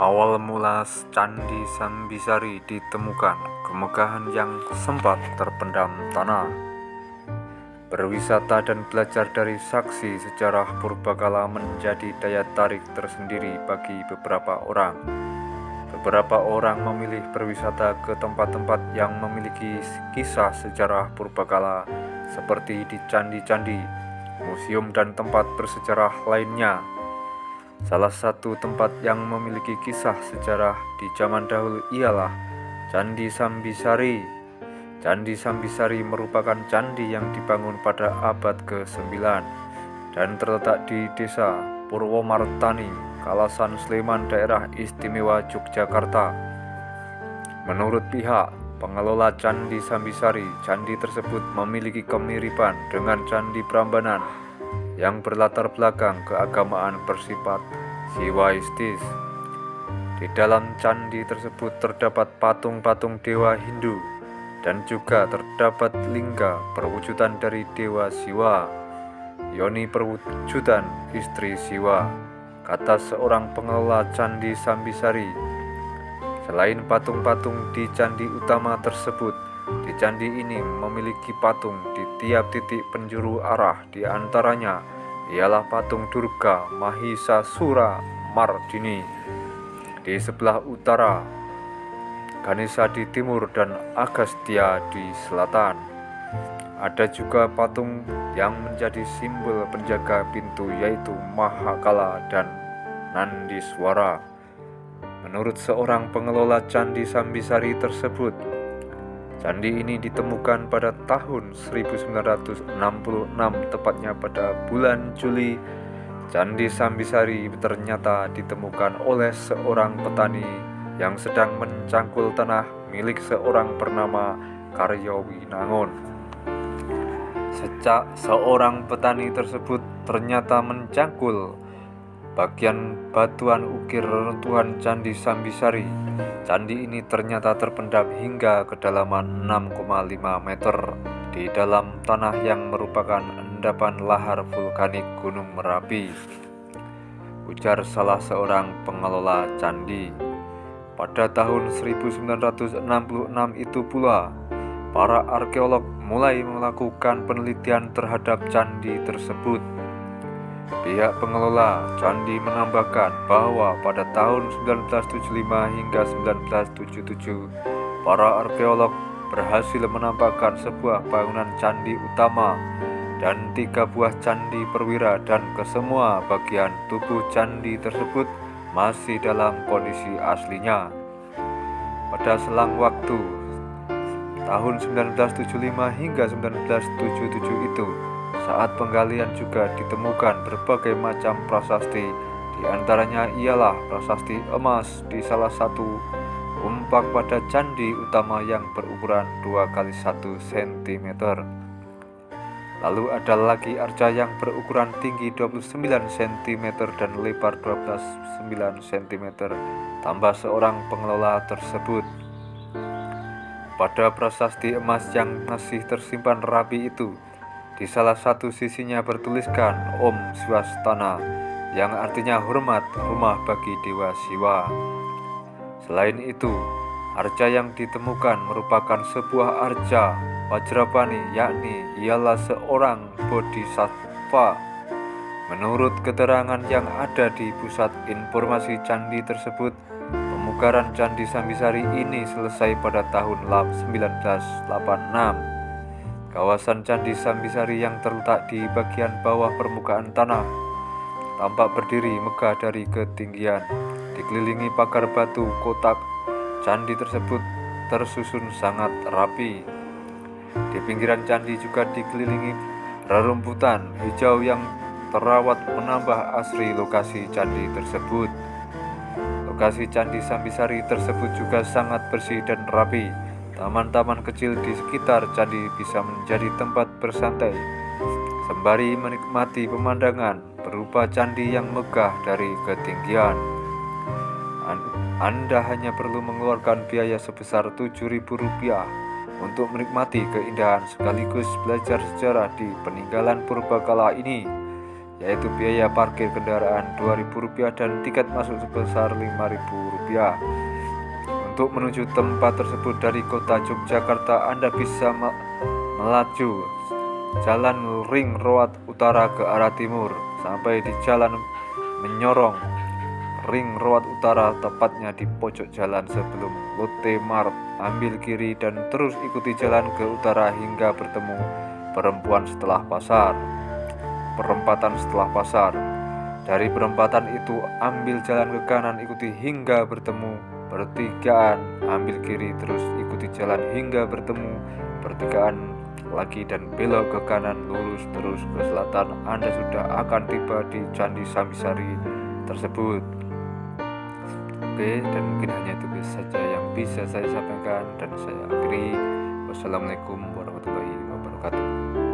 Awal mula Candi Sambisari ditemukan, kemegahan yang sempat terpendam tanah. Berwisata dan belajar dari saksi sejarah purbakala menjadi daya tarik tersendiri bagi beberapa orang. Beberapa orang memilih berwisata ke tempat-tempat yang memiliki kisah sejarah purbakala seperti di candi-candi, museum dan tempat bersejarah lainnya. Salah satu tempat yang memiliki kisah sejarah di zaman dahulu ialah Candi Sambisari. Candi Sambisari merupakan candi yang dibangun pada abad ke-9 dan terletak di desa Purwomartani, Kalasan Sleman, daerah istimewa Yogyakarta. Menurut pihak pengelola Candi Sambisari, candi tersebut memiliki kemiripan dengan Candi Prambanan yang berlatar belakang keagamaan bersifat siwaistis. Di dalam candi tersebut terdapat patung-patung dewa Hindu dan juga terdapat lingga perwujudan dari dewa Siwa. Yoni perwujudan istri Siwa, kata seorang pengelola candi Sambisari. Selain patung-patung di candi utama tersebut, di candi ini memiliki patung di tiap titik penjuru arah di antaranya ialah patung Durga Mahisasura Mardini di sebelah utara, Ganesha di timur dan Agastya di selatan. Ada juga patung yang menjadi simbol penjaga pintu yaitu Mahakala dan Nandiswara. Menurut seorang pengelola Candi Sambisari tersebut, Candi ini ditemukan pada tahun 1966 tepatnya pada bulan Juli. Candi Sambisari ternyata ditemukan oleh seorang petani yang sedang mencangkul tanah milik seorang bernama Karyawinangun. Sejak seorang petani tersebut ternyata mencangkul bagian batuan ukir reruntuhan Candi Sambisari. Candi ini ternyata terpendam hingga kedalaman 6,5 meter di dalam tanah yang merupakan endapan lahar vulkanik Gunung Merapi. Ujar salah seorang pengelola candi. Pada tahun 1966 itu pula, para arkeolog mulai melakukan penelitian terhadap candi tersebut. Pihak pengelola candi menambahkan bahwa pada tahun 1975 hingga 1977, para arkeolog berhasil menampakkan sebuah bangunan candi utama dan tiga buah candi perwira dan kesemua bagian tubuh candi tersebut masih dalam kondisi aslinya. Pada selang waktu tahun 1975 hingga 1977 itu, saat penggalian juga ditemukan berbagai macam prasasti, di antaranya ialah prasasti emas di salah satu umpak pada candi utama yang berukuran 2 kali 1 cm. Lalu ada lagi arca yang berukuran tinggi 29 cm dan lebar 12,9 cm, tambah seorang pengelola tersebut. Pada prasasti emas yang masih tersimpan rapi itu, di salah satu sisinya bertuliskan Om Swastana yang artinya hormat rumah bagi Dewa Siwa. Selain itu, arca yang ditemukan merupakan sebuah arca Wajrapani yakni ialah seorang bodhisattva. Menurut keterangan yang ada di pusat informasi candi tersebut, pemugaran Candi Sambisari ini selesai pada tahun 1986. Kawasan Candi Sambisari yang terletak di bagian bawah permukaan tanah tampak berdiri megah dari ketinggian. Dikelilingi pagar batu kotak, candi tersebut tersusun sangat rapi. Di pinggiran candi juga dikelilingi rerumputan hijau yang terawat menambah asri lokasi candi tersebut. Lokasi Candi Sambisari tersebut juga sangat bersih dan rapi. Taman-taman kecil di sekitar candi bisa menjadi tempat bersantai sembari menikmati pemandangan berupa candi yang megah dari ketinggian. Anda hanya perlu mengeluarkan biaya sebesar Rp7.000 untuk menikmati keindahan sekaligus belajar sejarah di peninggalan purbakala ini yaitu biaya parkir kendaraan Rp2.000 dan tiket masuk sebesar Rp5.000 untuk menuju tempat tersebut dari kota Yogyakarta Anda bisa melaju jalan ring road utara ke arah timur sampai di jalan menyorong ring road utara tepatnya di pojok jalan sebelum Lotte Mart. Ambil kiri dan terus ikuti jalan ke utara hingga bertemu perempuan setelah pasar. Perempatan setelah pasar. Dari perempatan itu ambil jalan ke kanan ikuti hingga bertemu pertigaan ambil kiri terus ikuti jalan hingga bertemu. Pertigaan lagi dan belok ke kanan lurus terus ke selatan. Anda sudah akan tiba di Candi Samisari tersebut. Oke dan mungkin hanya itu saja yang bisa saya sampaikan dan saya akhiri. Wassalamualaikum warahmatullahi wabarakatuh